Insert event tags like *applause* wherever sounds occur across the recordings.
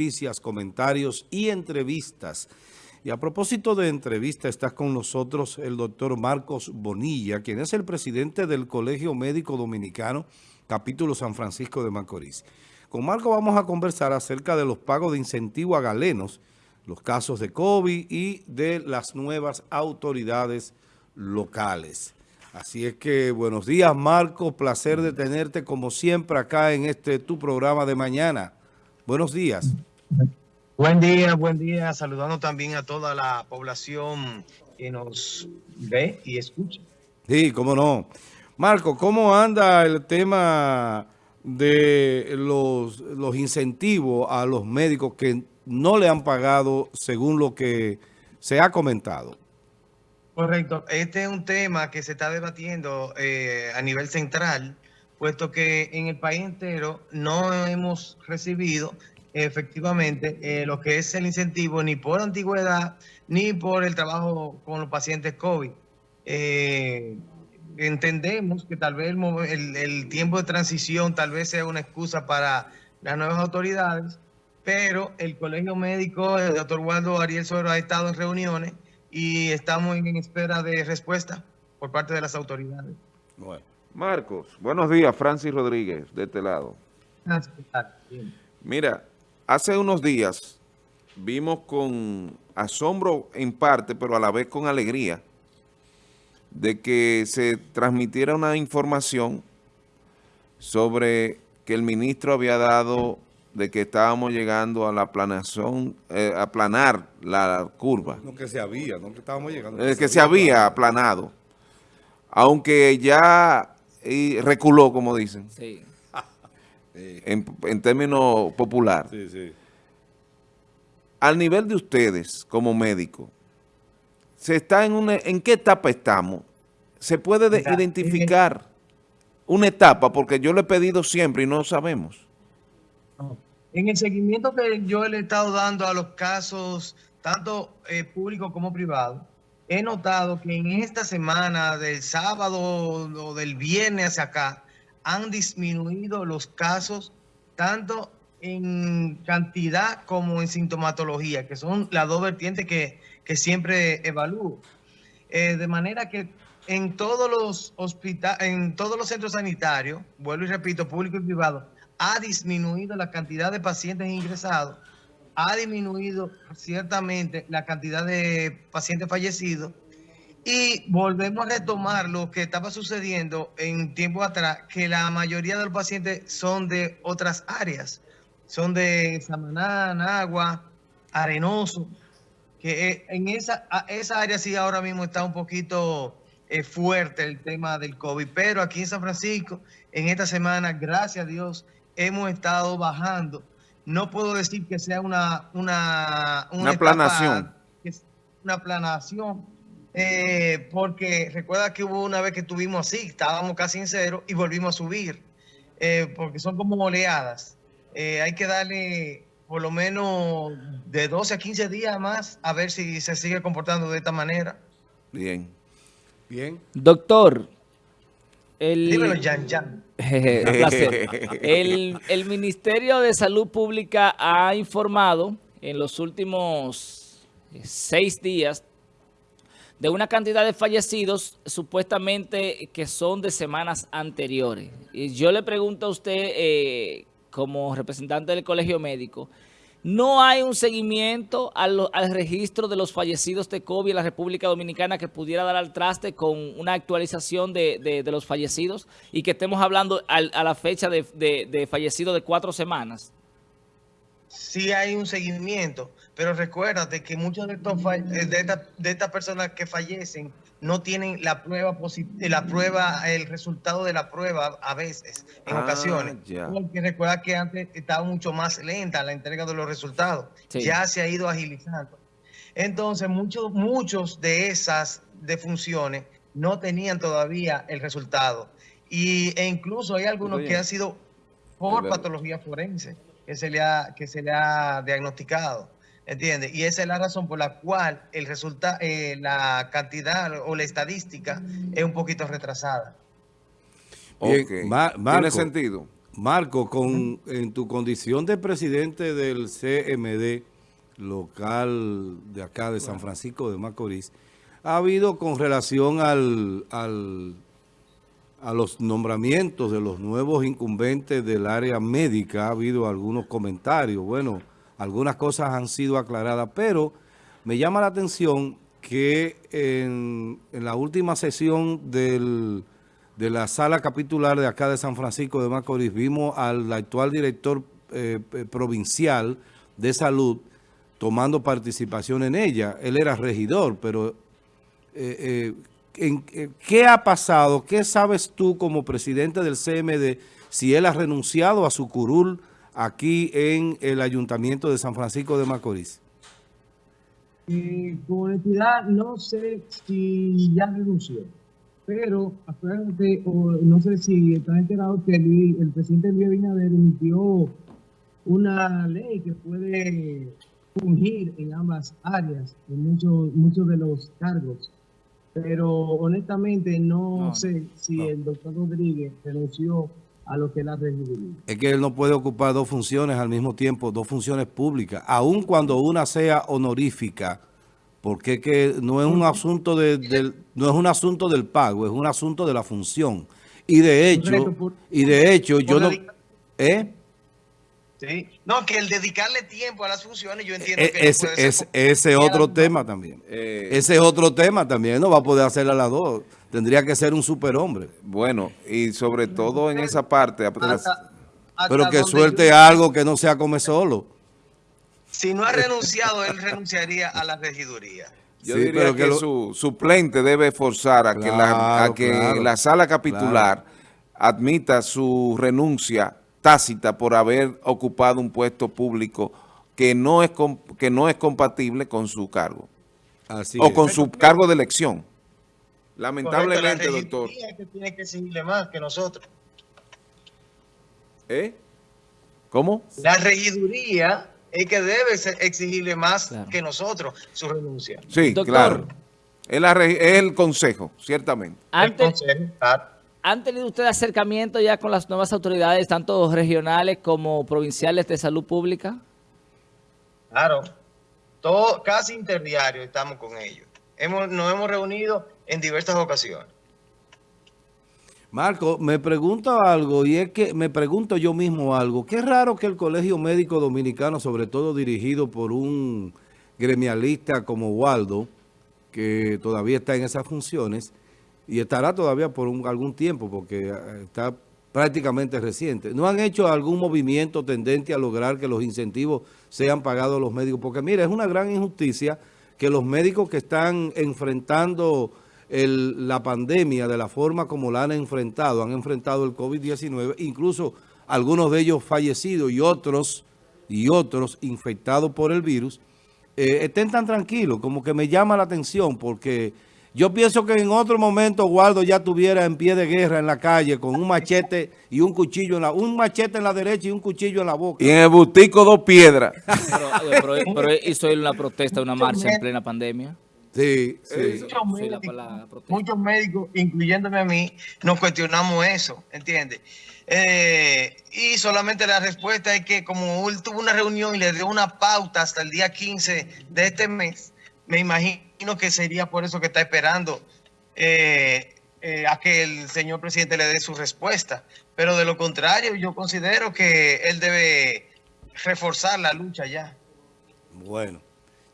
noticias, comentarios y entrevistas. Y a propósito de entrevista, está con nosotros el doctor Marcos Bonilla, quien es el presidente del Colegio Médico Dominicano, capítulo San Francisco de Macorís. Con Marco vamos a conversar acerca de los pagos de incentivo a galenos, los casos de COVID y de las nuevas autoridades locales. Así es que buenos días, Marco. Placer de tenerte como siempre acá en este tu programa de mañana. Buenos días. Buen día, buen día. Saludando también a toda la población que nos ve y escucha. Sí, cómo no. Marco, ¿cómo anda el tema de los, los incentivos a los médicos que no le han pagado según lo que se ha comentado? Correcto. Este es un tema que se está debatiendo eh, a nivel central, puesto que en el país entero no hemos recibido efectivamente eh, lo que es el incentivo ni por antigüedad ni por el trabajo con los pacientes COVID. Eh, entendemos que tal vez el, el, tiempo de transición tal vez sea una excusa para las nuevas autoridades, pero el Colegio Médico, el doctor Waldo Ariel Suero ha estado en reuniones y estamos en espera de respuesta por parte de las autoridades. Bueno. Marcos, buenos días, Francis Rodríguez, de este lado. Mira, hace unos días vimos con asombro en parte, pero a la vez con alegría, de que se transmitiera una información sobre que el ministro había dado de que estábamos llegando a la planación, eh, a aplanar la curva. No que se había, no que estábamos llegando. Que, se, había aplanado. Aunque ya reculó, como dicen. Sí. En, en, términos popular. Sí, sí. Al nivel de ustedes, como médicos, ¿se está en, una, ¿en qué etapa estamos? ¿Se puede identificar una etapa? Porque yo lo he pedido siempre y no sabemos. En el seguimiento que yo le he estado dando a los casos, tanto eh, públicos como privados, he notado que en esta semana, del sábado o del viernes hacia acá, han disminuido los casos tanto en cantidad como en sintomatología, que son las dos vertientes que, siempre evalúo. Eh, de manera que en todos los hospitales, en todos los centros sanitarios, vuelvo y repito, público y privado, ha disminuido la cantidad de pacientes ingresados, ha disminuido ciertamente la cantidad de pacientes fallecidos y volvemos a retomar lo que estaba sucediendo en tiempo atrás, que la mayoría de los pacientes son de otras áreas, son de Samaná, Nagua, Arenoso, que eh, en esa, esa área sí ahora mismo está un poquito eh, fuerte el tema del COVID, pero aquí en San Francisco, en esta semana, gracias a Dios, hemos estado bajando. No puedo decir que sea una... Una, una, planación. Una planación, eh, porque recuerda que hubo una vez que estuvimos así, estábamos casi en cero y volvimos a subir, eh, porque son como oleadas. Eh, hay que darle por lo menos de 12 a 15 días más a ver si se sigue comportando de esta manera. Bien. Bien. Doctor, el, Dímelo, Jan, Jan. *laughs* el, el Ministerio de Salud Pública ha informado en los últimos seis días de una cantidad de fallecidos supuestamente que son de semanas anteriores. Y yo le pregunto a usted, eh, como representante del Colegio Médico, no hay un seguimiento al, registro de los fallecidos de COVID en la República Dominicana que pudiera dar al traste con una actualización de, los fallecidos y que estemos hablando a la fecha de, de fallecidos de cuatro semanas. Sí hay un seguimiento, pero recuérdate que muchos de, estos eh, de, estas personas que fallecen no tienen la prueba la prueba, el resultado de la prueba a veces, en ah, ocasiones. Porque recuerda que antes estaba mucho más lenta la entrega de los resultados. Ya se ha ido agilizando. Entonces, muchos, muchos de esas defunciones no tenían todavía el resultado. Y, e incluso hay algunos que han sido por patología forense que se le ha, que se le ha diagnosticado. ¿Entiendes? Y esa es la razón por la cual el resultado, eh, la cantidad o la estadística es un poquito retrasada. Tiene sentido. Marco, con, en tu condición de presidente del CMD local de acá de San Francisco de Macorís, ha habido con relación al, al, a los nombramientos de los nuevos incumbentes del área médica, ha habido algunos comentarios, bueno, algunas cosas han sido aclaradas, pero me llama la atención que en, en la última sesión de la sala capitular de acá de San Francisco de Macorís, vimos al actual director eh, provincial de salud tomando participación en ella. Él era regidor, pero eh, eh, ¿qué ha pasado? ¿Qué sabes tú como presidente del CMD si él ha renunciado a su curul aquí en el Ayuntamiento de San Francisco de Macorís? con honestidad, no sé si ya renunció pero acuérdate, o no sé si estás enterado que el, presidente Luis Abinader emitió una ley que puede fungir en ambas áreas, en muchos muchos de los cargos. Pero honestamente no, sé si el doctor Rodríguez renunció a lo que es la regiduría. Es que él no puede ocupar dos funciones al mismo tiempo, dos funciones públicas, aun cuando una sea honorífica, porque que no es un asunto de, del, no es un asunto del pago, es un asunto de la función. Y de hecho, y de hecho yo no... ¿Eh? Sí. No, que el dedicarle tiempo a las funciones, yo entiendo e, que... Es, es, ese otro tema también. Eh, ese es otro tema también, no va a poder hacer a las dos. Tendría que ser un superhombre. Bueno, y sobre todo en esa parte... pero que suelte algo que no sea come solo. Si no ha renunciado, él renunciaría a la regiduría. Yo diría que, su suplente debe forzar a que, la, que la sala capitular admita su renuncia tácita por haber ocupado un puesto público que no es, que no es compatible con su cargo. o con su cargo de elección. Lamentablemente, doctor. que tiene que seguirle más que nosotros. ¿Eh? ¿Cómo? La regiduría es que debe exigirle más que nosotros su renuncia. Sí, claro. Es, el consejo, ciertamente. Antes, ¿Han tenido ustedes acercamiento ya con las nuevas autoridades, tanto regionales como provinciales de salud pública? Claro, todo, casi interdiario estamos con ellos. Hemos, nos hemos reunido en diversas ocasiones. Marco, me pregunto algo y es que me pregunto yo mismo algo. Qué raro que el Colegio Médico Dominicano, sobre todo dirigido por un gremialista como Waldo, que todavía está en esas funciones y estará todavía por algún tiempo porque eh, está prácticamente reciente. ¿No han hecho algún movimiento tendente a lograr que los incentivos sean pagados a los médicos? Porque mira, es una gran injusticia que los médicos que están enfrentando la pandemia de la forma como la han enfrentado, han enfrentado el COVID-19, incluso algunos de ellos fallecidos y otros, y otros infectados por el virus, eh, estén tan tranquilos, como que me llama la atención porque yo pienso que en otro momento Waldo ya tuviera en pie de guerra en la calle con un machete y un cuchillo en la un machete en la derecha y un cuchillo en la boca. Y en el bustico dos piedras. *laughs* pero, pero hizo él una protesta, una marcha en plena pandemia. Sí, sí. Muchos, médicos, incluyéndome a mí, nos cuestionamos eso, ¿entiendes? Eh, y solamente la respuesta es que como él tuvo una reunión y le dio una pauta hasta el día 15 de este mes, me imagino que sería por eso que está esperando eh, eh, a que el señor presidente le dé su respuesta. Pero de lo contrario, yo considero que él debe reforzar la lucha ya. Bueno.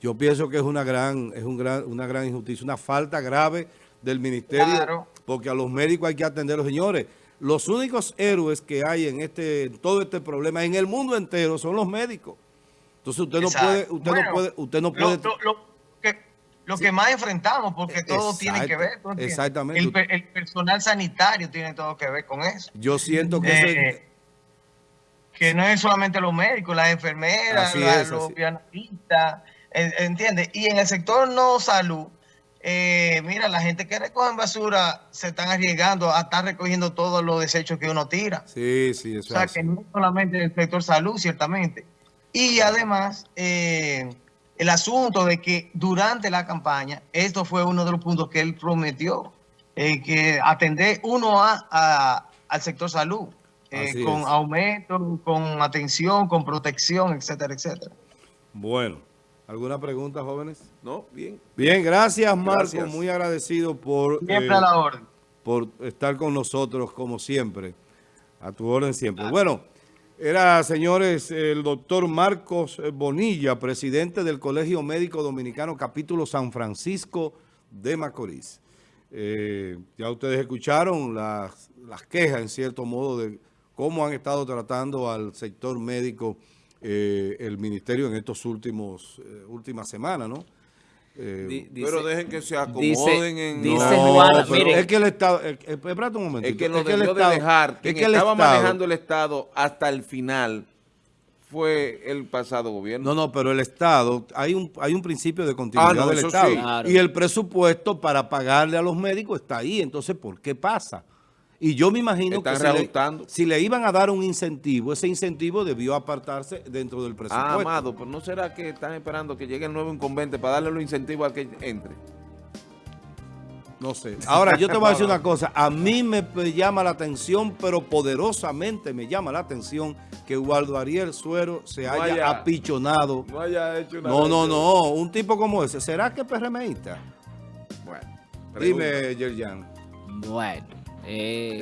Yo pienso que es una gran, es un gran, una gran injusticia, una falta grave del ministerio, porque a los médicos hay que atenderlos. Señores, los únicos héroes que hay en este, todo este problema, en el mundo entero, son los médicos. Entonces usted no puede, usted no puede, usted no puede. Lo, que, más enfrentamos, porque todo tiene que ver. Exactamente. El, personal sanitario tiene todo que ver con eso. Yo siento que eh, que no es solamente los médicos, las enfermeras, los pianistas, ¿Entiendes? Y en el sector no salud, eh, mira, la gente que recoge basura se están arriesgando a estar recogiendo todos los desechos que uno tira. Sí, sí, eso O sea, que no solamente el sector salud, ciertamente. Y además, eh, el asunto de que durante la campaña, esto fue uno de los puntos que él prometió, eh, que atender uno a, al sector salud. con aumento, con atención, con protección, etcétera, etcétera. Bueno, ¿alguna pregunta, jóvenes? No, bien. Bien, gracias, Marco. Muy agradecido por... Siempre a la orden. Por estar con nosotros, como siempre. A tu orden siempre. Bueno, era, señores, el doctor Marcos Bonilla, presidente del Colegio Médico Dominicano, capítulo San Francisco de Macorís. Eh, ya ustedes escucharon las, las, quejas, en cierto modo, de cómo han estado tratando al sector médico eh, el ministerio en estos últimos eh, últimas semanas, ¿no? Eh, pero dejen que se acomoden en... Dice no, es que el Estado... espérate un momento. Es que lo es debió de dejar. que estaba manejando el Estado hasta el final fue el pasado gobierno. No, no, pero el Estado, hay un, hay un principio de continuidad ah, del Estado. Y el presupuesto para pagarle a los médicos está ahí. Entonces, ¿por qué pasa? Y yo me imagino que si le, iban a dar un incentivo, ese incentivo debió apartarse dentro del presupuesto. Ah, Amado, pero ¿no será que están esperando que llegue el nuevo inconveniente para darle los incentivos al que entre? No sé. Ahora, yo te voy a decir una cosa. A mí me llama la atención, pero poderosamente me llama la atención que Waldo Ariel Suero se haya, apichonado. No haya hecho nada. No, no, no. Un tipo como ese. ¿Será que es PRMista? Bueno. Dime, Yerjan. Bueno. Eh,